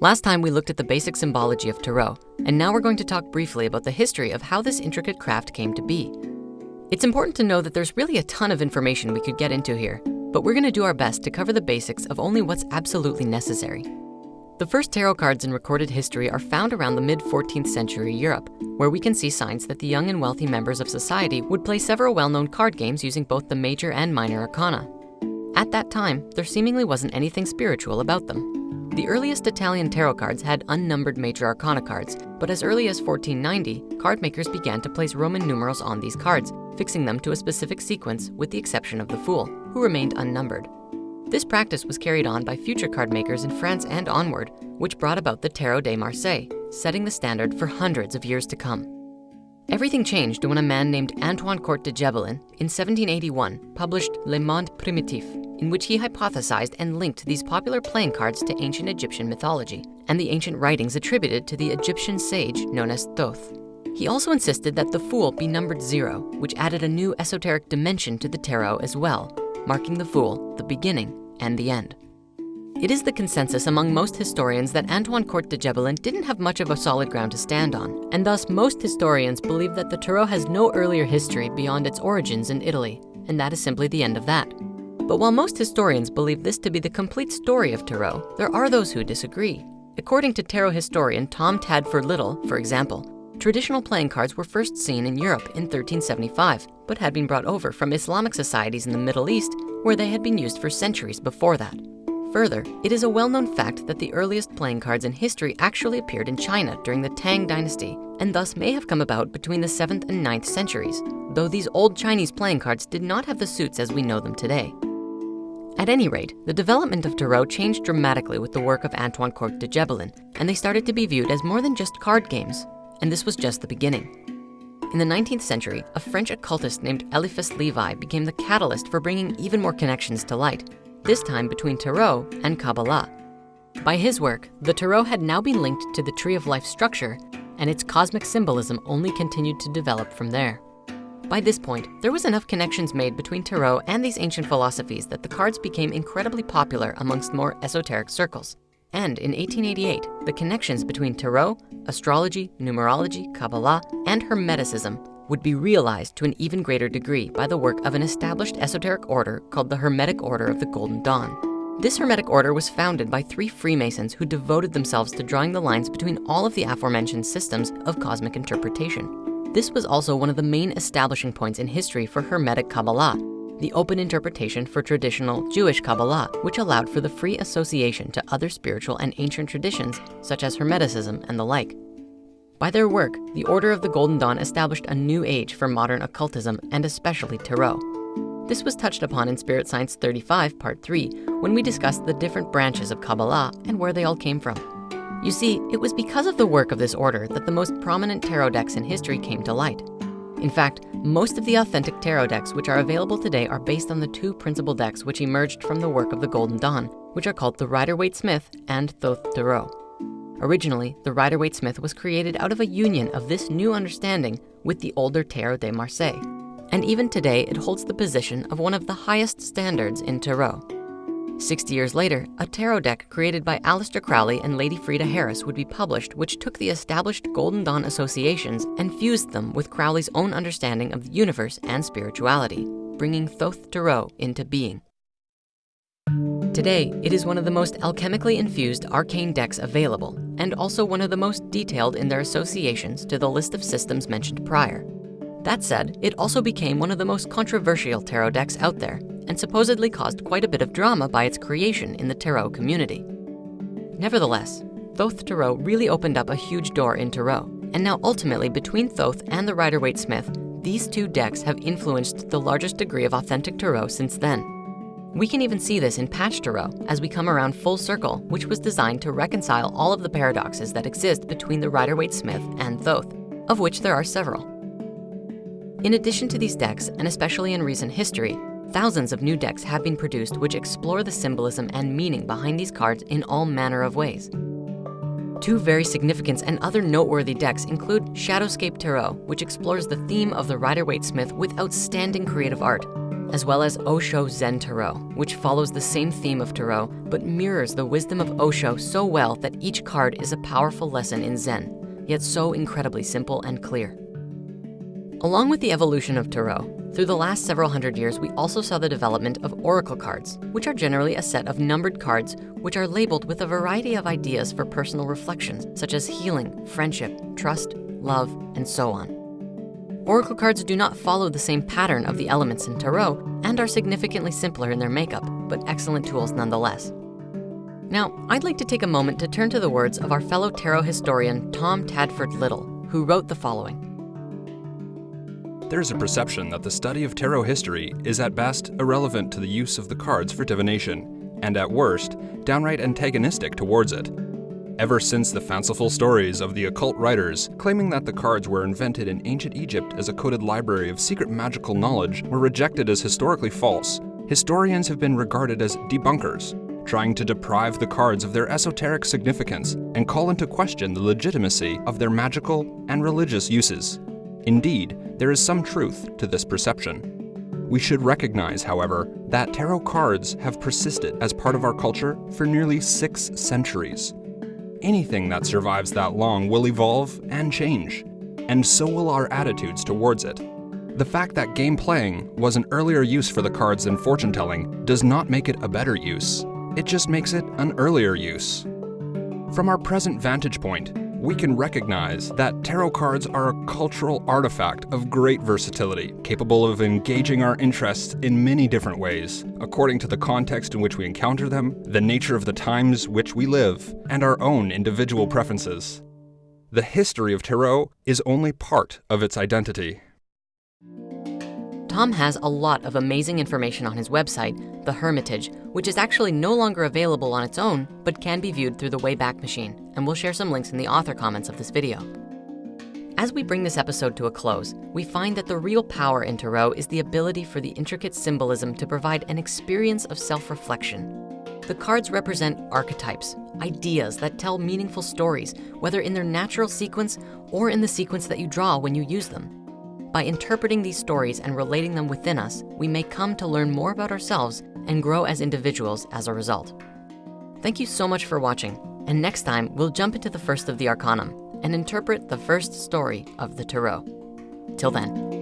Last time we looked at the basic symbology of Tarot, and now we're going to talk briefly about the history of how this intricate craft came to be. It's important to know that there's really a ton of information we could get into here, but we're gonna do our best to cover the basics of only what's absolutely necessary. The first tarot cards in recorded history are found around the mid 14th century Europe, where we can see signs that the young and wealthy members of society would play several well-known card games using both the major and minor arcana. At that time, there seemingly wasn't anything spiritual about them. The earliest Italian tarot cards had unnumbered major arcana cards, but as early as 1490, card makers began to place Roman numerals on these cards, fixing them to a specific sequence with the exception of the Fool, who remained unnumbered. This practice was carried on by future card makers in France and onward, which brought about the Tarot de Marseille, setting the standard for hundreds of years to come. Everything changed when a man named Antoine Court de Gebelin in 1781 published Le Monde Primitif, in which he hypothesized and linked these popular playing cards to ancient Egyptian mythology and the ancient writings attributed to the Egyptian sage known as Thoth. He also insisted that the Fool be numbered zero, which added a new esoteric dimension to the tarot as well, marking the Fool the beginning and the end. It is the consensus among most historians that Antoine Court de Gebelin didn't have much of a solid ground to stand on, and thus most historians believe that the Tarot has no earlier history beyond its origins in Italy, and that is simply the end of that. But while most historians believe this to be the complete story of Tarot, there are those who disagree. According to Tarot historian Tom Tadfor Little, for example, traditional playing cards were first seen in Europe in 1375, but had been brought over from Islamic societies in the Middle East, where they had been used for centuries before that. Further, it is a well-known fact that the earliest playing cards in history actually appeared in China during the Tang dynasty, and thus may have come about between the 7th and 9th centuries, though these old Chinese playing cards did not have the suits as we know them today. At any rate, the development of Tarot changed dramatically with the work of Antoine Court de Gebelin, and they started to be viewed as more than just card games. And this was just the beginning. In the 19th century, a French occultist named Eliphas Levi became the catalyst for bringing even more connections to light, this time between Tarot and Kabbalah. By his work, the Tarot had now been linked to the Tree of Life structure, and its cosmic symbolism only continued to develop from there. By this point, there was enough connections made between Tarot and these ancient philosophies that the cards became incredibly popular amongst more esoteric circles. And in 1888, the connections between Tarot, astrology, numerology, Kabbalah, and Hermeticism would be realized to an even greater degree by the work of an established esoteric order called the Hermetic Order of the Golden Dawn. This Hermetic Order was founded by three Freemasons who devoted themselves to drawing the lines between all of the aforementioned systems of cosmic interpretation. This was also one of the main establishing points in history for Hermetic Kabbalah, the open interpretation for traditional Jewish Kabbalah, which allowed for the free association to other spiritual and ancient traditions, such as Hermeticism and the like. By their work, the Order of the Golden Dawn established a new age for modern occultism and especially Tarot. This was touched upon in Spirit Science 35, Part 3, when we discussed the different branches of Kabbalah and where they all came from. You see, it was because of the work of this order that the most prominent tarot decks in history came to light. In fact, most of the authentic tarot decks which are available today are based on the two principal decks which emerged from the work of the Golden Dawn, which are called the Rider-Waite-Smith and Thoth Tarot. Originally, the Rider-Waite-Smith was created out of a union of this new understanding with the older Tarot de Marseille. And even today, it holds the position of one of the highest standards in Tarot. 60 years later, a tarot deck created by Aleister Crowley and Lady Frieda Harris would be published, which took the established Golden Dawn associations and fused them with Crowley's own understanding of the universe and spirituality, bringing Thoth Tarot into being. Today, it is one of the most alchemically infused arcane decks available, and also one of the most detailed in their associations to the list of systems mentioned prior. That said, it also became one of the most controversial tarot decks out there, and supposedly caused quite a bit of drama by its creation in the tarot community. Nevertheless, Thoth Tarot really opened up a huge door in tarot, and now ultimately between Thoth and the Rider-Waite-Smith, these two decks have influenced the largest degree of authentic tarot since then. We can even see this in Patch Tarot as we come around full circle, which was designed to reconcile all of the paradoxes that exist between the Rider-Waite-Smith and Thoth, of which there are several. In addition to these decks, and especially in recent history, Thousands of new decks have been produced which explore the symbolism and meaning behind these cards in all manner of ways. Two very significant and other noteworthy decks include Shadowscape Tarot, which explores the theme of the Rider-Waite-Smith with outstanding creative art, as well as Osho Zen Tarot, which follows the same theme of Tarot, but mirrors the wisdom of Osho so well that each card is a powerful lesson in Zen, yet so incredibly simple and clear. Along with the evolution of Tarot, through the last several hundred years, we also saw the development of oracle cards, which are generally a set of numbered cards which are labeled with a variety of ideas for personal reflections, such as healing, friendship, trust, love, and so on. Oracle cards do not follow the same pattern of the elements in Tarot and are significantly simpler in their makeup, but excellent tools nonetheless. Now, I'd like to take a moment to turn to the words of our fellow tarot historian, Tom Tadfor Little, who wrote the following. There's a perception that the study of tarot history is at best irrelevant to the use of the cards for divination, and at worst, downright antagonistic towards it. Ever since the fanciful stories of the occult writers claiming that the cards were invented in ancient Egypt as a coded library of secret magical knowledge were rejected as historically false, historians have been regarded as debunkers, trying to deprive the cards of their esoteric significance and call into question the legitimacy of their magical and religious uses. Indeed, there is some truth to this perception. We should recognize, however, that tarot cards have persisted as part of our culture for nearly six centuries. Anything that survives that long will evolve and change, and so will our attitudes towards it. The fact that game playing was an earlier use for the cards than fortune telling does not make it a better use. It just makes it an earlier use. From our present vantage point, we can recognize that tarot cards are a cultural artifact of great versatility, capable of engaging our interests in many different ways, according to the context in which we encounter them, the nature of the times which we live, and our own individual preferences. The history of tarot is only part of its identity. Tom has a lot of amazing information on his website, The Hermitage, which is actually no longer available on its own, but can be viewed through the Wayback Machine, and we'll share some links in the author comments of this video. As we bring this episode to a close, we find that the real power in Tarot is the ability for the intricate symbolism to provide an experience of self-reflection. The cards represent archetypes, ideas that tell meaningful stories, whether in their natural sequence or in the sequence that you draw when you use them. By interpreting these stories and relating them within us, we may come to learn more about ourselves and grow as individuals as a result. Thank you so much for watching. And next time, we'll jump into the first of the Arcanum and interpret the first story of the Tarot. Till then.